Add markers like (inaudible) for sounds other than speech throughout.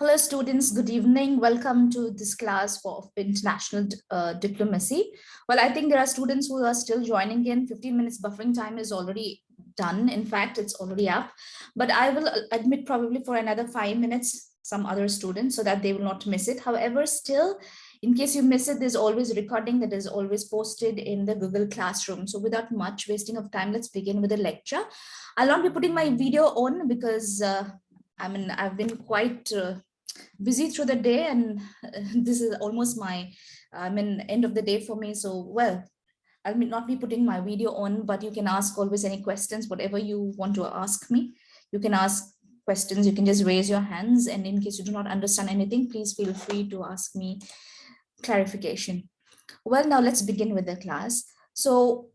Hello students, good evening. Welcome to this class for international uh, diplomacy. Well, I think there are students who are still joining in. 15 minutes buffering time is already done. In fact, it's already up. But I will admit probably for another five minutes some other students so that they will not miss it. However, still, in case you miss it, there's always recording that is always posted in the Google Classroom. So without much wasting of time, let's begin with the lecture. I'll not be putting my video on because uh, I mean, I've been quite uh, busy through the day and (laughs) this is almost my, I mean, end of the day for me. So, well, I'll not be putting my video on, but you can ask always any questions, whatever you want to ask me. You can ask questions, you can just raise your hands. And in case you do not understand anything, please feel free to ask me clarification. Well, now let's begin with the class. So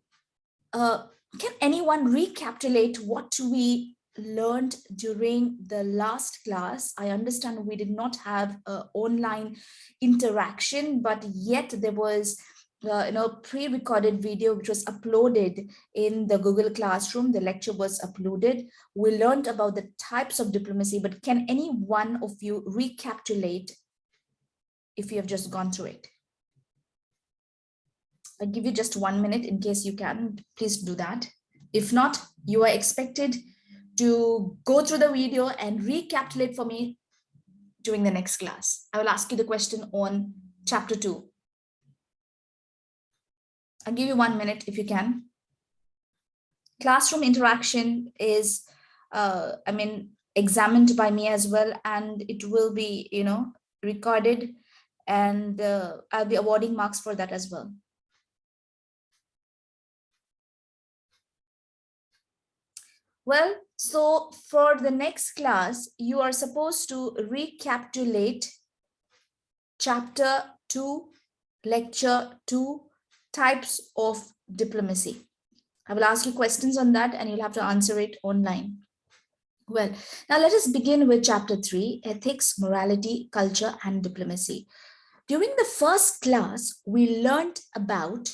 uh, can anyone recapitulate what we learned during the last class. I understand we did not have online interaction, but yet there was uh, you know pre-recorded video which was uploaded in the Google Classroom. The lecture was uploaded. We learned about the types of diplomacy, but can any one of you recapitulate if you have just gone through it? I'll give you just one minute in case you can, please do that. If not, you are expected to go through the video and recapitulate for me during the next class. I will ask you the question on chapter two. I'll give you one minute if you can. Classroom interaction is, uh, I mean, examined by me as well, and it will be, you know, recorded and uh, I'll be awarding marks for that as well. Well, so for the next class, you are supposed to recapitulate chapter 2, lecture 2, types of diplomacy. I will ask you questions on that and you'll have to answer it online. Well, now let us begin with chapter 3, ethics, morality, culture, and diplomacy. During the first class, we learned about,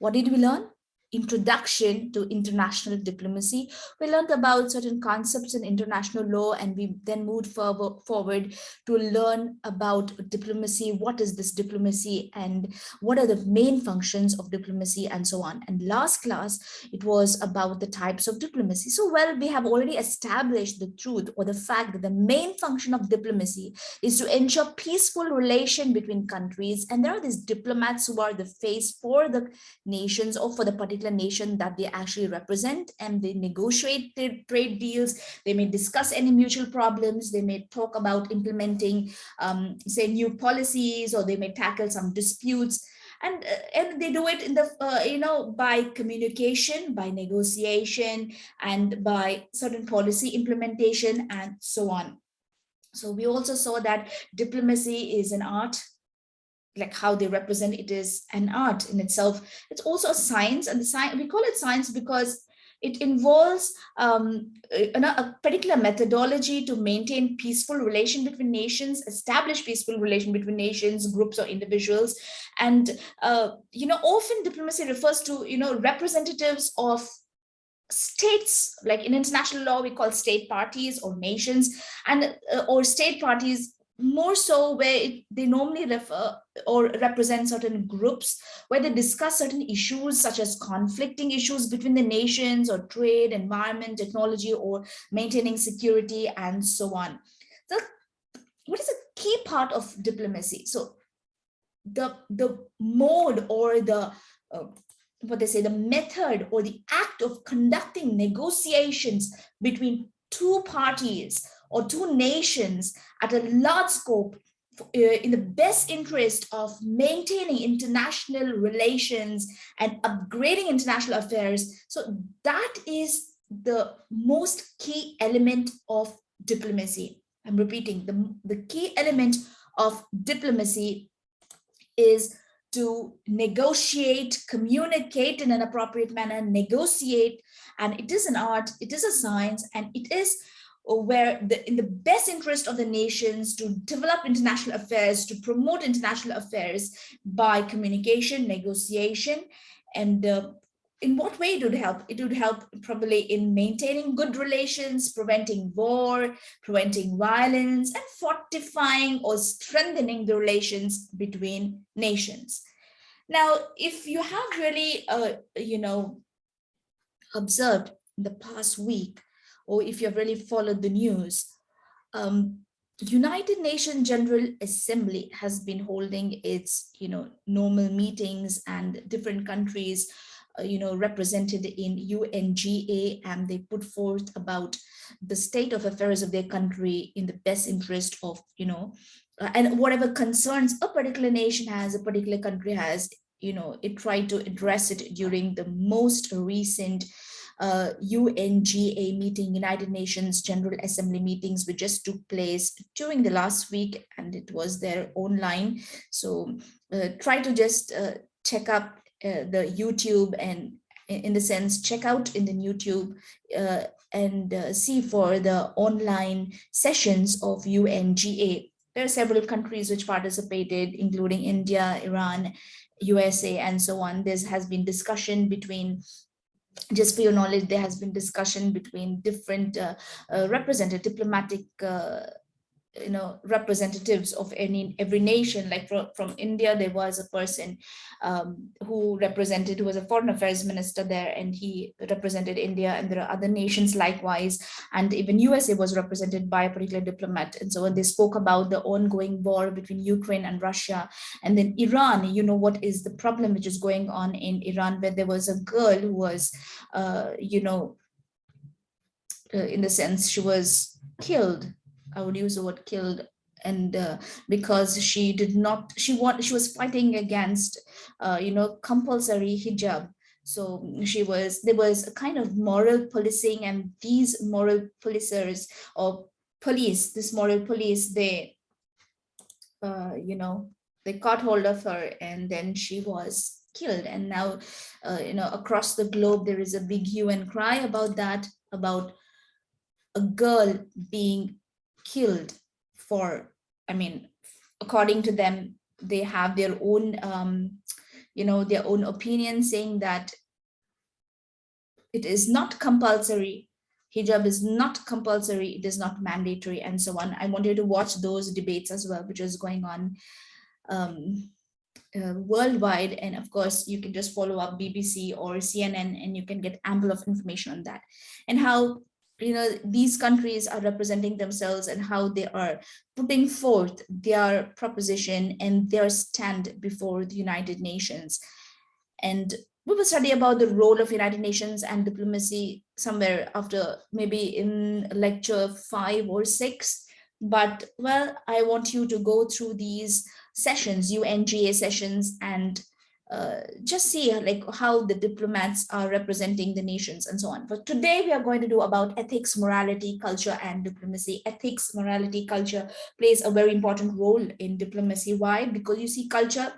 what did we learn? Introduction to international diplomacy. We learned about certain concepts in international law and we then moved forward to learn about diplomacy. What is this diplomacy and what are the main functions of diplomacy and so on. And last class, it was about the types of diplomacy. So well, we have already established the truth or the fact that the main function of diplomacy is to ensure peaceful relation between countries. And there are these diplomats who are the face for the nations or for the particular particular nation that they actually represent and they negotiate trade deals. They may discuss any mutual problems. They may talk about implementing, um, say, new policies, or they may tackle some disputes. And, uh, and they do it in the, uh, you know, by communication, by negotiation, and by certain policy implementation, and so on. So we also saw that diplomacy is an art like how they represent it is an art in itself. It's also a science and the science, we call it science because it involves um, a, a, particular methodology to maintain peaceful relation between nations, establish peaceful relation between nations, groups or individuals. And, uh, you know, often diplomacy refers to, you know, representatives of states, like in international law, we call state parties or nations and uh, or state parties more so where it, they normally refer or represent certain groups where they discuss certain issues such as conflicting issues between the nations or trade, environment, technology, or maintaining security and so on. So what is a key part of diplomacy? So the, the mode or the uh, what they say, the method or the act of conducting negotiations between two parties or two nations at a large scope uh, in the best interest of maintaining international relations and upgrading international affairs. So that is the most key element of diplomacy. I'm repeating, the, the key element of diplomacy is to negotiate, communicate in an appropriate manner, negotiate, and it is an art, it is a science, and it is where the, in the best interest of the nations to develop international affairs, to promote international affairs by communication, negotiation, and uh, in what way it would help? It would help probably in maintaining good relations, preventing war, preventing violence, and fortifying or strengthening the relations between nations. Now, if you have really, uh, you know, observed in the past week, or if you've really followed the news, um, United Nations General Assembly has been holding its, you know, normal meetings and different countries uh, you know, represented in UNGA and they put forth about the state of affairs of their country in the best interest of, you know, uh, and whatever concerns a particular nation has, a particular country has, you know, it tried to address it during the most recent uh, UNGA meeting, United Nations General Assembly meetings, which just took place during the last week and it was there online. So uh, try to just uh, check up uh, the YouTube and in the sense check out in the YouTube uh, and uh, see for the online sessions of UNGA. There are several countries which participated, including India, Iran, USA, and so on. There has been discussion between just for your knowledge, there has been discussion between different uh, uh, representative diplomatic uh, you know representatives of any every nation. Like from, from india there was a person um, who represented who was a foreign affairs minister there and he represented india and there are other nations likewise. And even usa was represented by a particular diplomat. And so when they spoke about the ongoing war between ukraine and russia and then iran you know what is the problem which is going on in iran where there was a girl who was uh, you know uh, in the sense she was killed I would use the word killed and uh, because she did not she want she was fighting against uh, you know compulsory hijab. So she was there was a kind of moral policing and these moral policers or police this moral police they uh, you know they caught hold of her and then she was killed. And now uh, you know across the globe there is a big hue and cry about that about a girl being killed for, I mean, according to them, they have their own, um, you know, their own opinion saying that it is not compulsory. Hijab is not compulsory. It is not mandatory and so on. I want you to watch those debates as well, which is going on um, uh, worldwide. And of course, you can just follow up BBC or CNN and you can get ample of information on that and how you know these countries are representing themselves and how they are putting forth their proposition and their stand before the United Nations. And we will study about the role of United Nations and diplomacy somewhere after maybe in lecture five or six. But well, I want you to go through these sessions, UNGA sessions, and uh, just see like how the diplomats are representing the nations and so on. But today we are going to do about ethics, morality, culture, and diplomacy. Ethics, morality, culture plays a very important role in diplomacy. Why? Because you see culture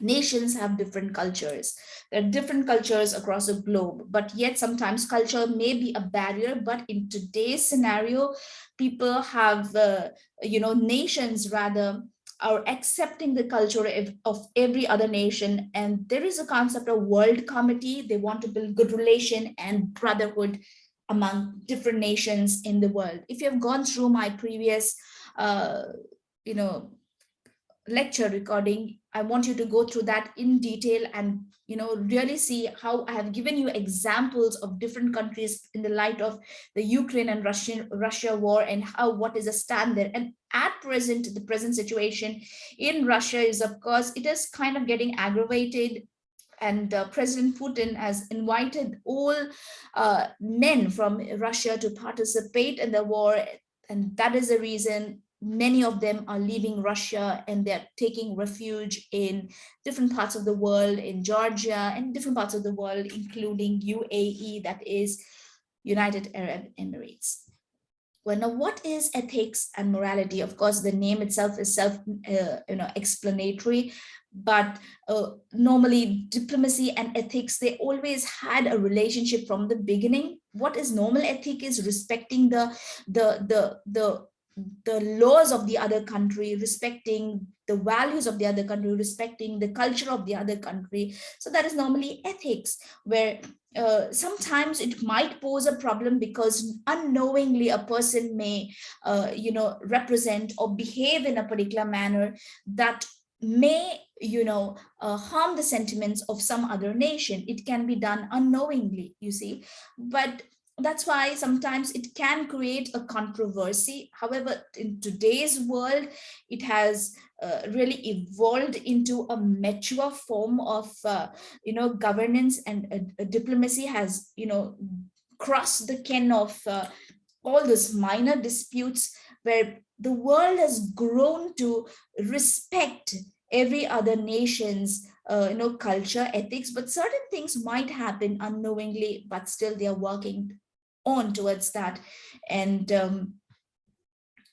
nations have different cultures there are different cultures across the globe but yet sometimes culture may be a barrier but in today's scenario people have uh, you know nations rather are accepting the culture of, of every other nation. And there is a concept of world committee. They want to build good relation and brotherhood among different nations in the world. If you have gone through my previous, uh, you know, lecture recording, I want you to go through that in detail and you know really see how I have given you examples of different countries in the light of the Ukraine and Russian Russia war and how what is a stand there. And at present, the present situation in Russia is of course it is kind of getting aggravated and uh, President Putin has invited all uh, men from Russia to participate in the war and that is the reason many of them are leaving Russia and they're taking refuge in different parts of the world, in Georgia and different parts of the world, including UAE, that is United Arab Emirates. Well, now what is ethics and morality? Of course, the name itself is self, uh, you know, explanatory, but uh, normally diplomacy and ethics, they always had a relationship from the beginning. What is normal ethic is respecting the, the, the, the the laws of the other country, respecting the values of the other country, respecting the culture of the other country. So that is normally ethics, where uh, sometimes it might pose a problem because unknowingly a person may, uh, you know, represent or behave in a particular manner that may, you know, uh, harm the sentiments of some other nation. It can be done unknowingly, you see, but that's why sometimes it can create a controversy. However, in today's world, it has uh, really evolved into a mature form of, uh, you know, governance and uh, diplomacy has, you know, crossed the ken of uh, all those minor disputes where the world has grown to respect every other nation's uh, you know culture ethics but certain things might happen unknowingly but still they are working on towards that. And um,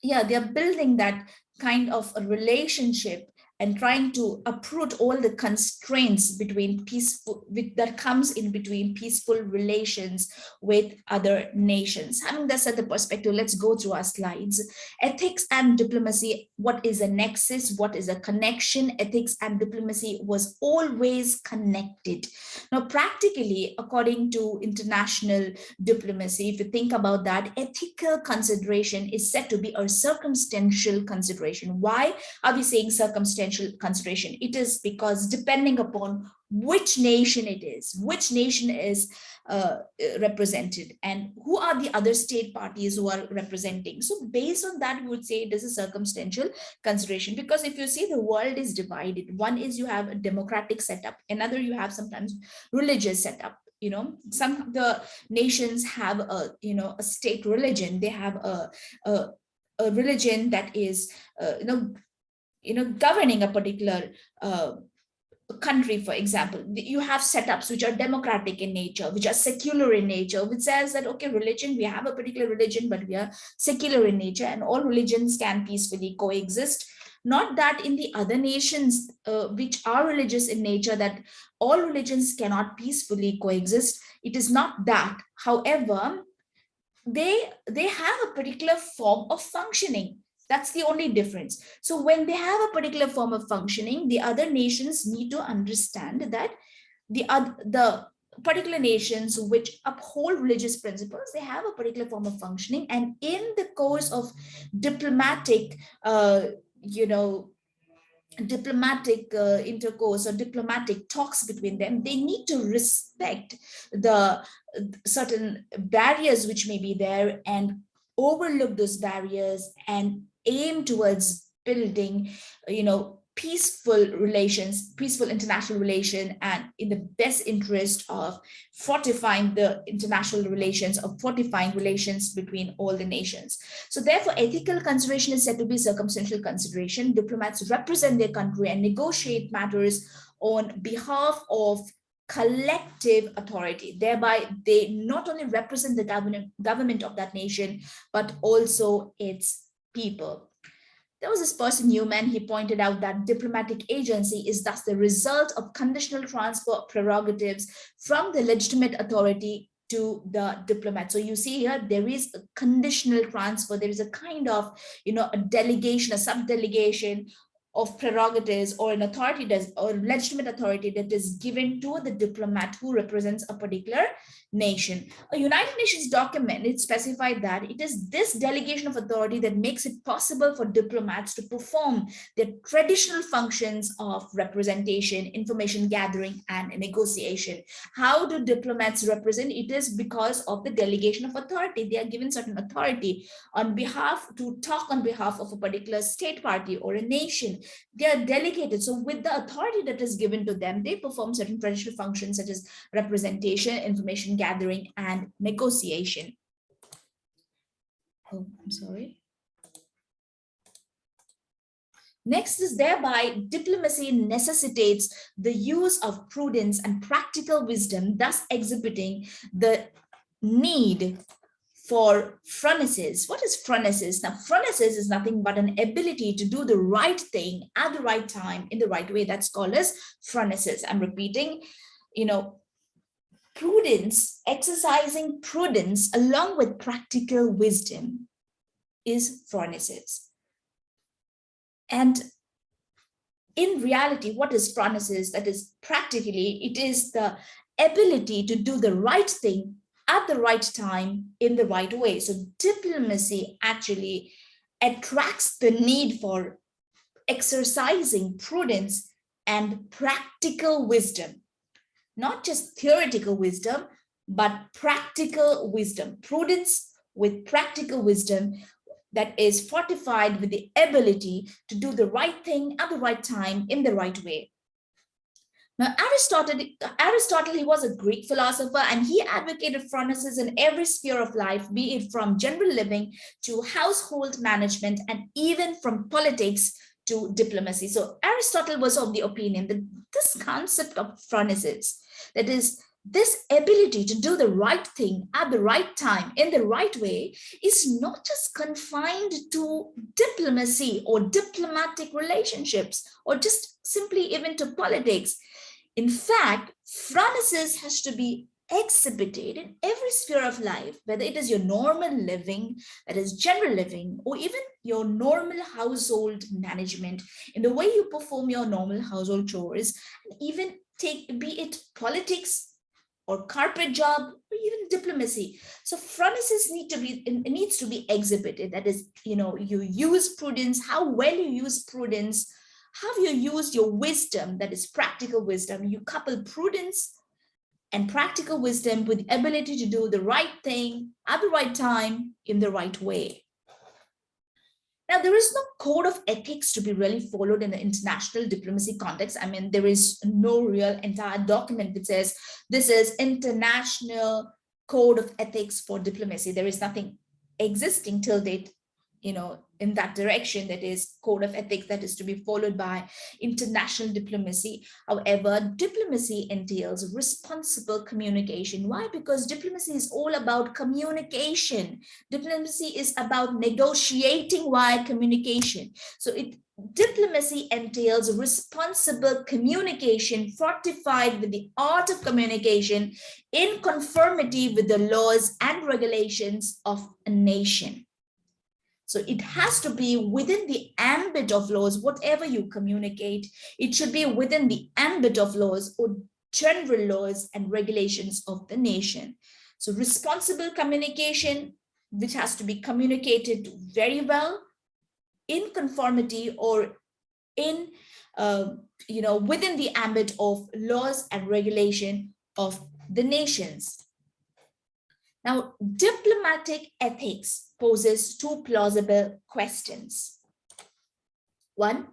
yeah they're building that kind of a relationship and trying to uproot all the constraints between peaceful with, that comes in between peaceful relations with other nations. Having that set the perspective let's go through our slides. Ethics and diplomacy what is a nexus? What is a connection? Ethics and diplomacy was always connected. Now practically according to international diplomacy if you think about that ethical consideration is said to be a circumstantial consideration. Why are we saying circumstantial consideration. It is because depending upon which nation it is, which nation is uh, represented and who are the other state parties who are representing. So based on that, we would say it is a circumstantial consideration because if you see the world is divided, one is you have a democratic setup, another you have sometimes religious setup you know some the nations have a you know a state religion they have a, a a religion that is uh, you know you know, governing a particular uh, country, for example, you have setups which are democratic in nature, which are secular in nature, which says that, okay, religion, we have a particular religion, but we are secular in nature and all religions can peacefully coexist. Not that in the other nations, uh, which are religious in nature, that all religions cannot peacefully coexist. It is not that. However, they, they have a particular form of functioning that's the only difference. So when they have a particular form of functioning, the other nations need to understand that the, other, the particular nations which uphold religious principles, they have a particular form of functioning. And in the course of diplomatic, uh, you know, diplomatic uh, intercourse or diplomatic talks between them, they need to respect the certain barriers which may be there and overlook those barriers and aim towards building, you know, peaceful relations, peaceful international relation, and in the best interest of fortifying the international relations, of fortifying relations between all the nations. So therefore, ethical consideration is said to be circumstantial consideration. Diplomats represent their country and negotiate matters on behalf of collective authority thereby they not only represent the government government of that nation but also its people. There was this person, Newman, he pointed out that diplomatic agency is thus the result of conditional transfer prerogatives from the legitimate authority to the diplomat. So you see here, there is a conditional transfer. There is a kind of, you know, a delegation, a sub-delegation of prerogatives or an authority does or legitimate authority that is given to the diplomat who represents a particular nation. A United Nations document, it specified that it is this delegation of authority that makes it possible for diplomats to perform their traditional functions of representation, information gathering, and negotiation. How do diplomats represent? It is because of the delegation of authority. They are given certain authority on behalf to talk on behalf of a particular state party or a nation. They are delegated. So with the authority that is given to them, they perform certain traditional functions such as representation, information gathering, and negotiation. Oh, I'm sorry. Next is thereby diplomacy necessitates the use of prudence and practical wisdom, thus exhibiting the need for phronesis. What is phronesis? Now, phronesis is nothing but an ability to do the right thing at the right time in the right way. That's called as phronesis. I'm repeating, you know, prudence, exercising prudence along with practical wisdom. is phronesis. And in reality, what is phronesis? That is practically, it is the ability to do the right thing at the right time in the right way. So diplomacy actually attracts the need for exercising prudence and practical wisdom, not just theoretical wisdom, but practical wisdom, prudence with practical wisdom that is fortified with the ability to do the right thing at the right time in the right way. Now, Aristotle, Aristotle, he was a Greek philosopher and he advocated phronesis in every sphere of life, be it from general living to household management and even from politics to diplomacy. So Aristotle was of the opinion that this concept of phronesis, that is this ability to do the right thing at the right time in the right way is not just confined to diplomacy or diplomatic relationships or just simply even to politics. In fact, phronesis has to be exhibited in every sphere of life, whether it is your normal living, that is general living, or even your normal household management, in the way you perform your normal household chores, and even take, be it politics, or carpet job or even diplomacy. So phronesis need to be needs to be exhibited. That is you know you use prudence how well you use prudence have you used your wisdom that is practical wisdom. You couple prudence and practical wisdom with the ability to do the right thing at the right time in the right way now, there is no code of ethics to be really followed in the international diplomacy context. I mean, there is no real entire document that says this is international code of ethics for diplomacy. There is nothing existing till date you know, in that direction that is code of ethics that is to be followed by international diplomacy. However, diplomacy entails responsible communication. Why? Because diplomacy is all about communication. Diplomacy is about negotiating via communication. So it diplomacy entails responsible communication fortified with the art of communication in conformity with the laws and regulations of a nation. So it has to be within the ambit of laws, whatever you communicate, it should be within the ambit of laws or general laws and regulations of the nation. So responsible communication, which has to be communicated very well in conformity or in, uh, you know, within the ambit of laws and regulation of the nations. Now, diplomatic ethics poses two plausible questions. One,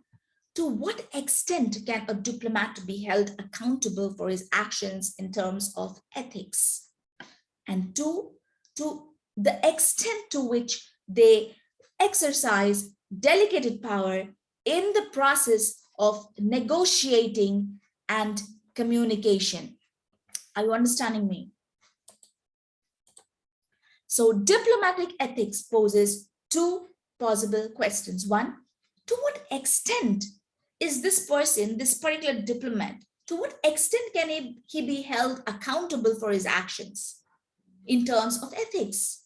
to what extent can a diplomat be held accountable for his actions in terms of ethics? And two, to the extent to which they exercise delegated power in the process of negotiating and communication. Are you understanding me? So diplomatic ethics poses two possible questions. One, to what extent is this person, this particular diplomat, to what extent can he, he be held accountable for his actions in terms of ethics?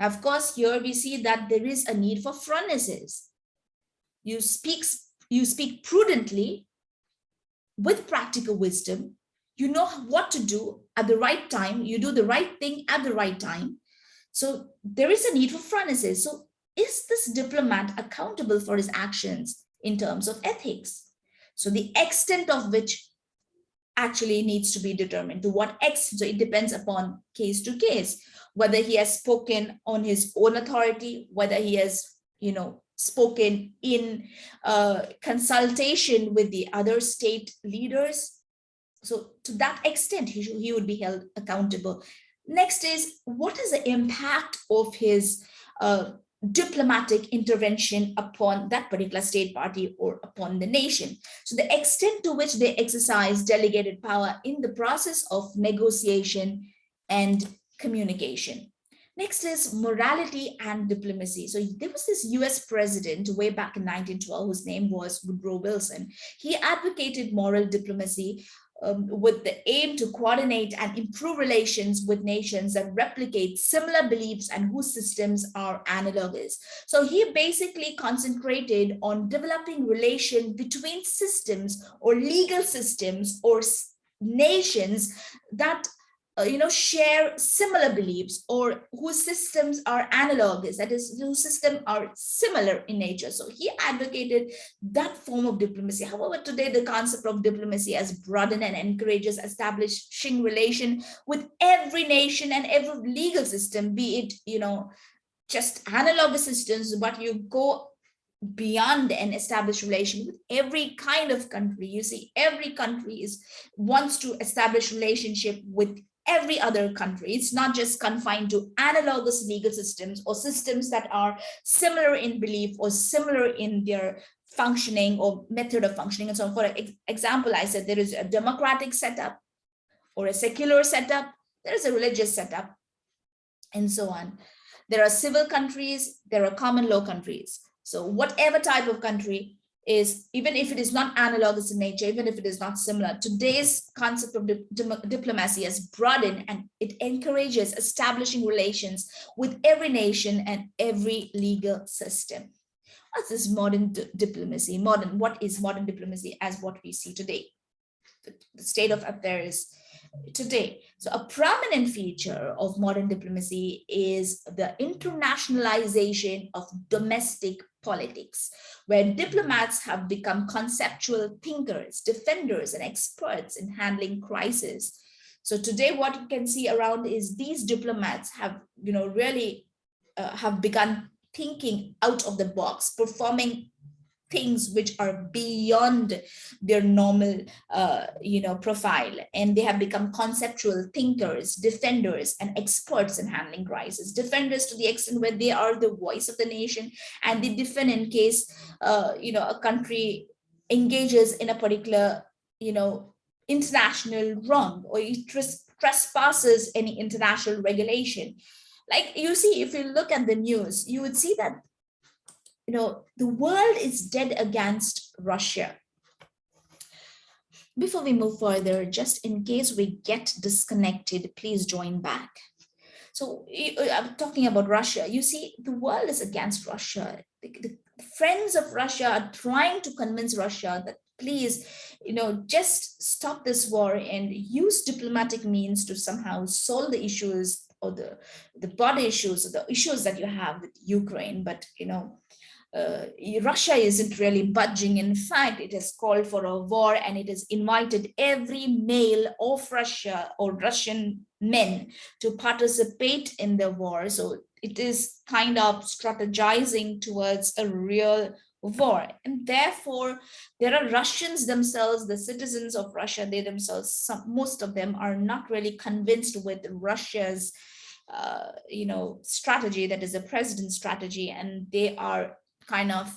Now, of course, here we see that there is a need for phronesis. You speak, you speak prudently with practical wisdom. You know what to do at the right time. You do the right thing at the right time. So there is a need for phronesis. So is this diplomat accountable for his actions in terms of ethics? So the extent of which actually needs to be determined to what extent. So it depends upon case to case, whether he has spoken on his own authority, whether he has, you know, spoken in uh, consultation with the other state leaders. So to that extent, he, should, he would be held accountable Next is what is the impact of his uh, diplomatic intervention upon that particular state party or upon the nation. So the extent to which they exercise delegated power in the process of negotiation and communication. Next is morality and diplomacy. So there was this US president way back in 1912 whose name was Woodrow Wilson. He advocated moral diplomacy um, with the aim to coordinate and improve relations with nations that replicate similar beliefs and whose systems are analogous. So he basically concentrated on developing relation between systems or legal systems or nations that Uh, you know, share similar beliefs or whose systems are analogous, that is, whose systems are similar in nature. So he advocated that form of diplomacy. However, today the concept of diplomacy has broadened and encourages establishing relation with every nation and every legal system, be it, you know, just analogous systems, but you go beyond an established relation with every kind of country you see every country is wants to establish relationship with every other country. It's not just confined to analogous legal systems or systems that are similar in belief or similar in their functioning or method of functioning. And so on. for example, I said there is a democratic setup or a secular setup, there is a religious setup and so on. There are civil countries, there are common law countries. So whatever type of country, is even if it is not analogous in nature, even if it is not similar, today's concept of di diplomacy has broadened and it encourages establishing relations with every nation and every legal system. What's this modern diplomacy? Modern, what is modern diplomacy as what we see today? The state of affairs today. So a prominent feature of modern diplomacy is the internationalization of domestic politics, where diplomats have become conceptual thinkers, defenders, and experts in handling crisis. So today what you can see around is these diplomats have, you know, really uh, have begun thinking out of the box, performing things which are beyond their normal uh, you know profile. And they have become conceptual thinkers defenders and experts in handling crisis. Defenders to the extent where they are the voice of the nation and they defend in case uh, you know a country engages in a particular you know international wrong or it trespasses any international regulation. Like you see if you look at the news you would see that you know, the world is dead against Russia. Before we move further, just in case we get disconnected, please join back. So uh, I'm talking about Russia. You see, the world is against Russia. The, the friends of Russia are trying to convince Russia that please, you know, just stop this war and use diplomatic means to somehow solve the issues or the, the broader issues, or the issues that you have with Ukraine. But, you know, uh, Russia isn't really budging. In fact, it has called for a war and it has invited every male of Russia or Russian men to participate in the war. So it is kind of strategizing towards a real war. And therefore, there are Russians themselves, the citizens of Russia, they themselves, some, most of them are not really convinced with Russia's uh, you know, strategy that is a president's strategy, and they are kind of,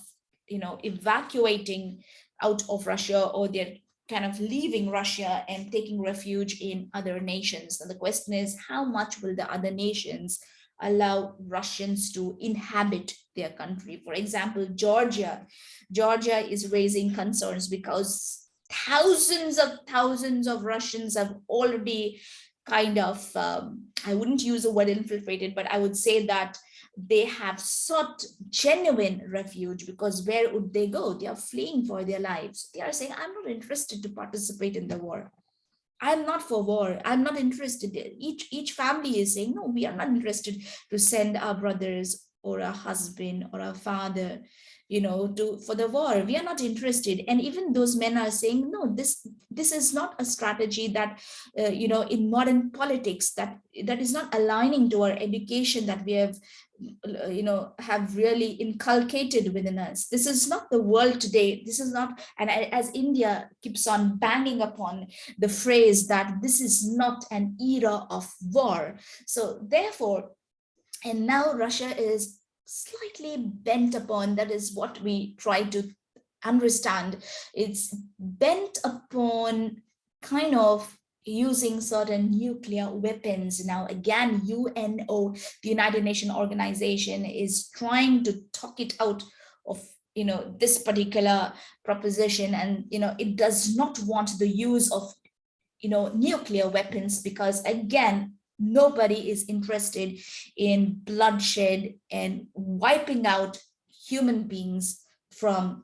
you know, evacuating out of Russia or they're kind of leaving Russia and taking refuge in other nations. And the question is, how much will the other nations allow Russians to inhabit their country? For example, Georgia. Georgia is raising concerns because thousands of thousands of Russians have already kind of, um, I wouldn't use the word infiltrated, but I would say that they have sought genuine refuge because where would they go? They are fleeing for their lives. They are saying, I'm not interested to participate in the war. I'm not for war. I'm not interested. Each, each family is saying, no, we are not interested to send our brothers or a husband or a father you know to for the war we are not interested and even those men are saying no this this is not a strategy that uh, you know in modern politics that that is not aligning to our education that we have you know have really inculcated within us this is not the world today this is not and as india keeps on banging upon the phrase that this is not an era of war so therefore and now russia is slightly bent upon, that is what we try to understand. It's bent upon kind of using certain nuclear weapons. Now, again, UNO, the United Nations organization, is trying to talk it out of you know this particular proposition and you know it does not want the use of you know, nuclear weapons because again, nobody is interested in bloodshed and wiping out human beings from,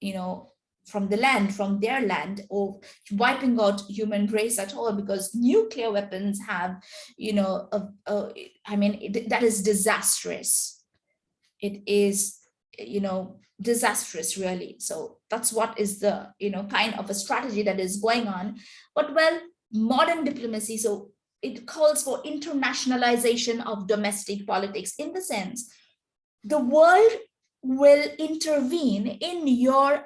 you know, from the land, from their land, or wiping out human race at all, because nuclear weapons have, you know, a, a, I mean, it, that is disastrous. It is, you know, disastrous, really. So that's what is the, you know, kind of a strategy that is going on. But well, modern diplomacy, so it calls for internationalization of domestic politics in the sense the world will intervene in your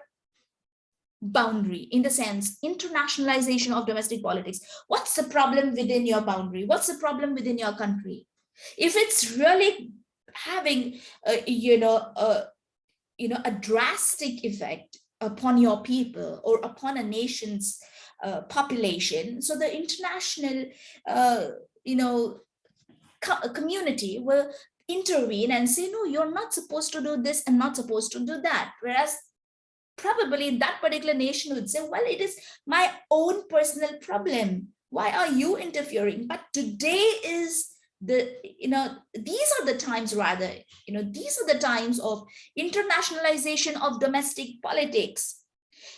boundary in the sense internationalization of domestic politics. What's the problem within your boundary? What's the problem within your country? If it's really having uh, you know a you know a drastic effect upon your people or upon a nation's uh, population so the international uh, you know co community will intervene and say no you're not supposed to do this and not supposed to do that. Whereas probably that particular nation would say, well, it is my own personal problem. Why are you interfering? But today is the, you know, these are the times rather, you know, these are the times of internationalization of domestic politics.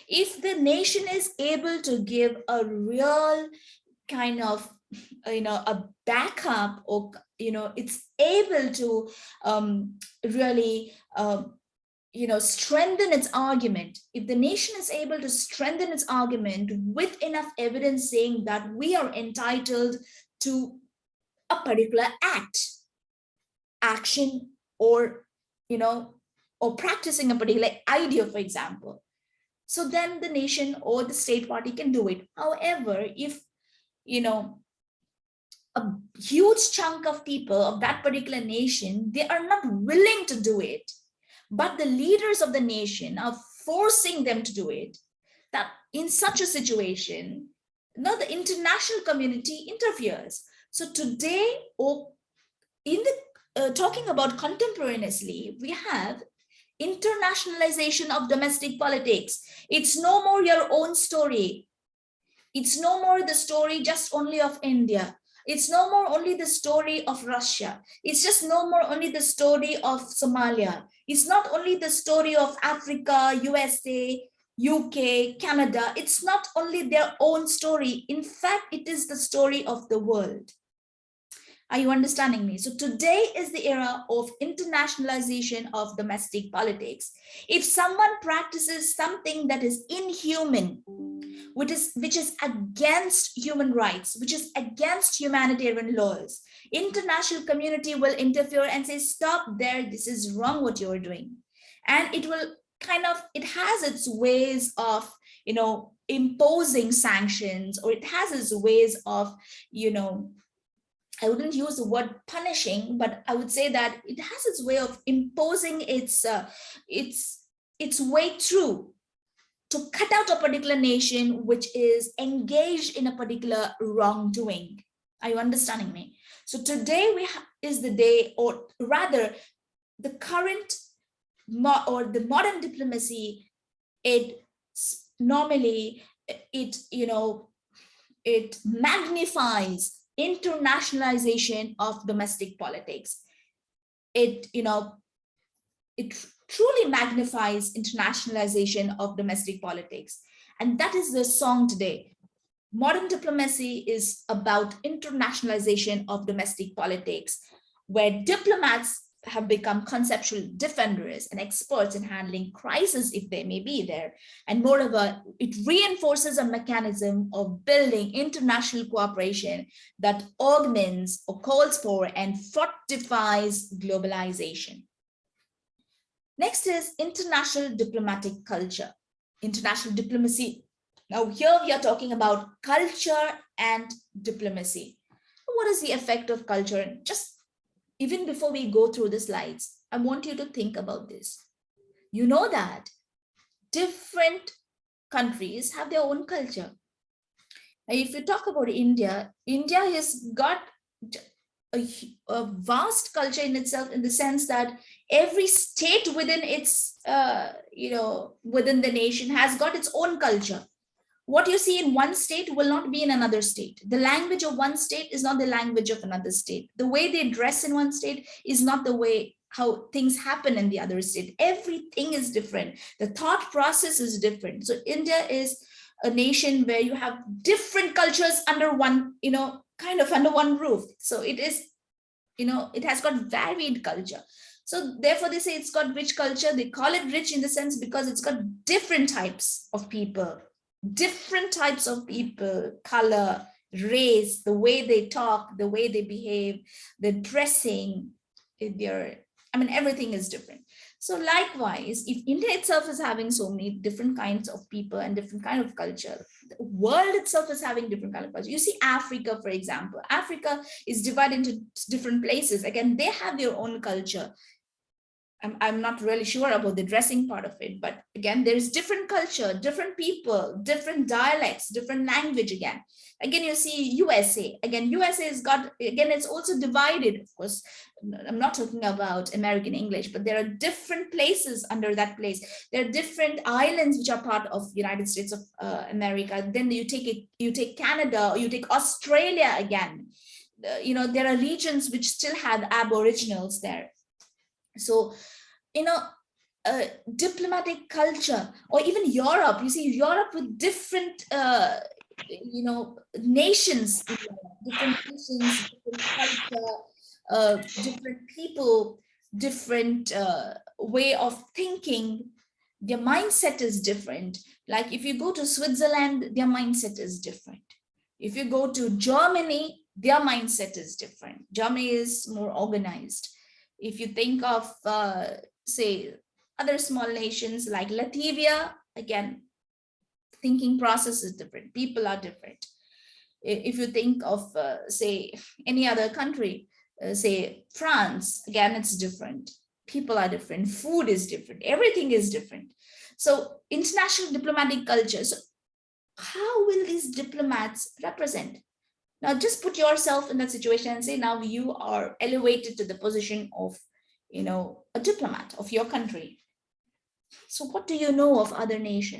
If the nation is able to give a real kind of, you know, a backup or, you know, it's able to um, really uh, you know, strengthen its argument, if the nation is able to strengthen its argument with enough evidence saying that we are entitled to a particular act, action, or, you know, or practicing a particular idea, for example. So then the nation or the state party can do it. However, if, you know, a huge chunk of people of that particular nation, they are not willing to do it, but the leaders of the nation are forcing them to do it, that in such a situation, now the international community interferes. So today, or in the uh, talking about contemporaneously, we have internationalization of domestic politics. It's no more your own story. It's no more the story just only of India. It's no more only the story of Russia. It's just no more only the story of Somalia. It's not only the story of Africa, USA, UK, Canada. It's not only their own story. In fact, it is the story of the world. Are you understanding me? So today is the era of internationalization of domestic politics. If someone practices something that is inhuman, which is, which is against human rights, which is against humanitarian laws, international community will interfere and say, stop there, this is wrong what you're doing. And it will kind of, it has its ways of, you know, imposing sanctions, or it has its ways of, you know, I wouldn't use the word punishing, but I would say that it has its way of imposing its uh, its its way through to cut out a particular nation which is engaged in a particular wrongdoing. Are you understanding me? So today we is the day, or rather, the current or the modern diplomacy. It normally it you know it magnifies internationalization of domestic politics. It, you know, it truly magnifies internationalization of domestic politics. And that is the song today. Modern diplomacy is about internationalization of domestic politics, where diplomats have become conceptual defenders and experts in handling crisis if they may be there. And moreover, it reinforces a mechanism of building international cooperation that augments or calls for and fortifies globalization. Next is international diplomatic culture. International diplomacy. Now here we are talking about culture and diplomacy. What is the effect of culture? Just even before we go through the slides, I want you to think about this. You know that different countries have their own culture. If you talk about India, India has got a, a, vast culture in itself in the sense that every state within its, uh, you know, within the nation has got its own culture. What you see in one state will not be in another state. The language of one state is not the language of another state. The way they dress in one state is not the way how things happen in the other state. Everything is different. The thought process is different. So India is a nation where you have different cultures under one, you know, kind of under one roof. So it is, you know, it has got varied culture. So therefore they say it's got rich culture. They call it rich in the sense because it's got different types of people, different types of people, color, race, the way they talk, the way they behave, the dressing, their, I mean, everything is different. So likewise, if India itself is having so many different kinds of people and different kind of culture, the world itself is having different kind of culture. You see Africa, for example, Africa is divided into different places. Again, they have their own culture. I'm, I'm not really sure about the dressing part of it, but again, there's different culture, different people, different dialects, different language again. Again, you see USA, again, USA has got, again, it's also divided, of course, I'm not talking about American English, but there are different places under that place. There are different islands which are part of United States of uh, America. Then you take it, you take Canada, you take Australia again. Uh, you know, there are regions which still have aboriginals there. So, you know, uh, diplomatic culture or even Europe, you see Europe with different, uh, you know, nations, different nations, different culture, uh, different people, different uh, way of thinking, their mindset is different. Like if you go to Switzerland, their mindset is different. If you go to Germany, their mindset is different. Germany is more organized. If you think of, uh, say, other small nations like Latvia, again, thinking process is different. People are different. If you think of, uh, say, any other country, uh, say France, again, it's different. People are different. Food is different. Everything is different. So international diplomatic culture. So how will these diplomats represent? Now just put yourself in that situation and say now you are elevated to the position of, you know, a diplomat of your country. So what do you know of other nations?